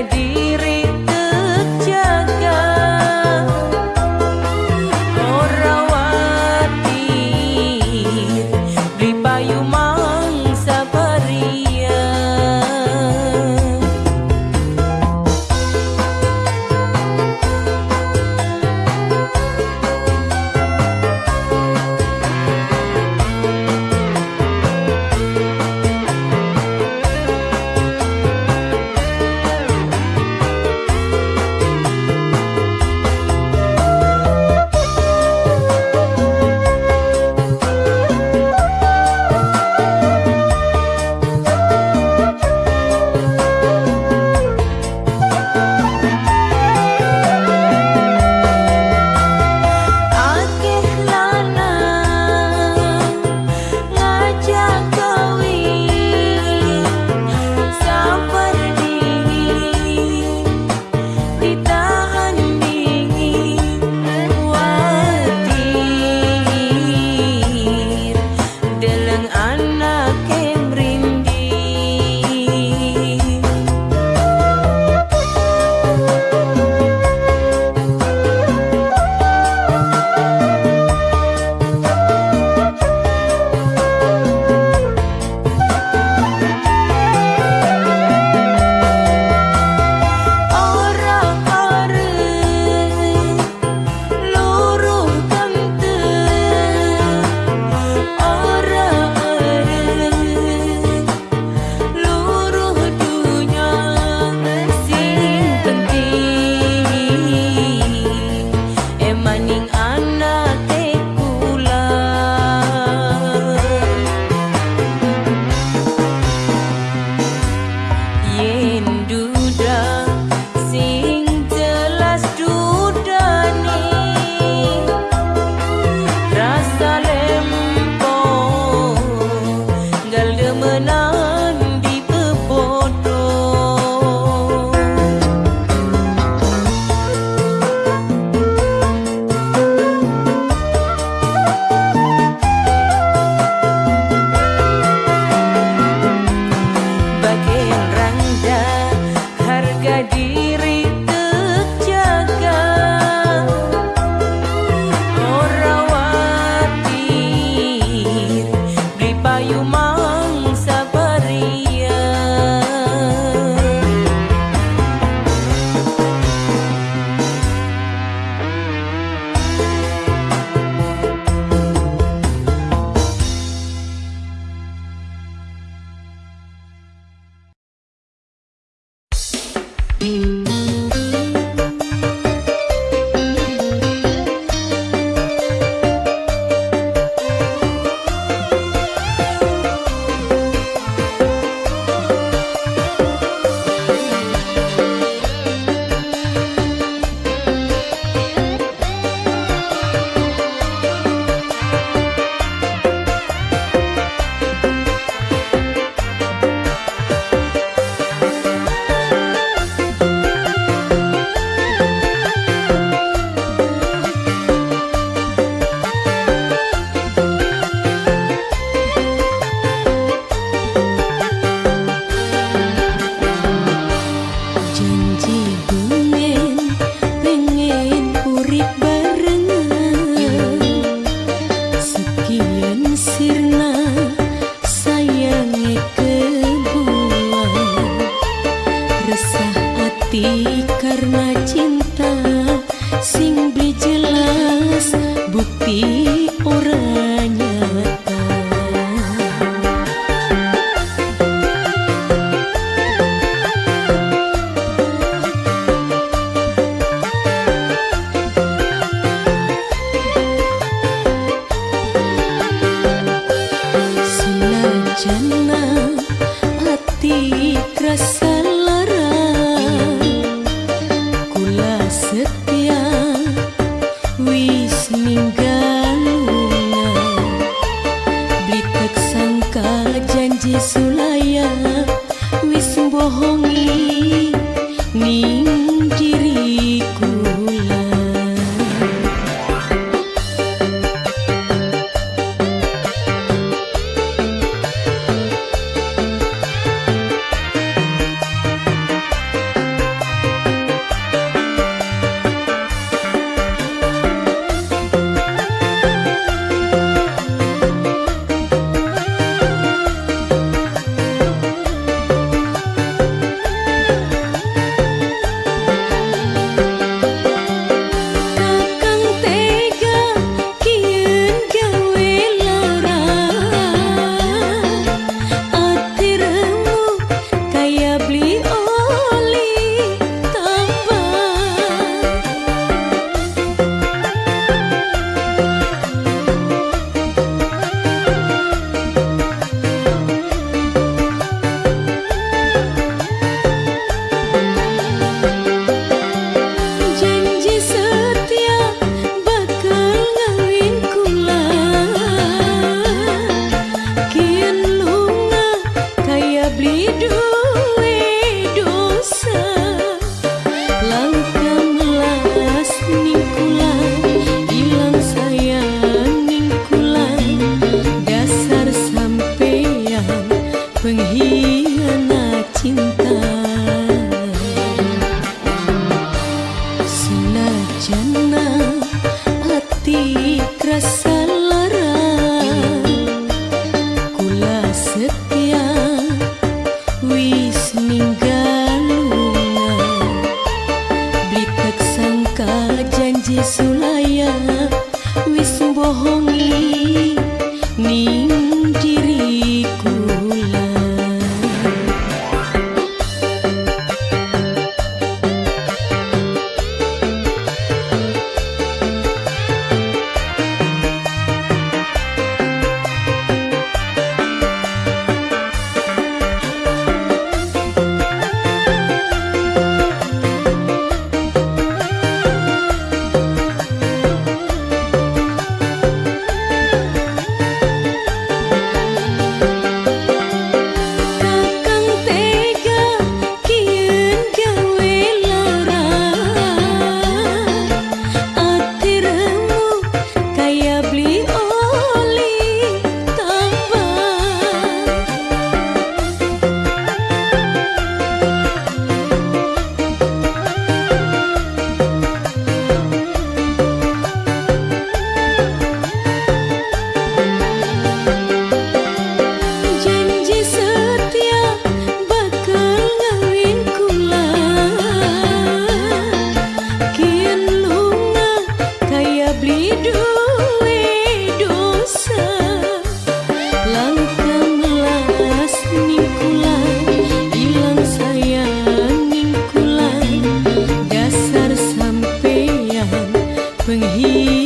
allí. Mm-hmm. resah hati karena cinta sing beli jelas bukti He.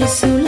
you soon.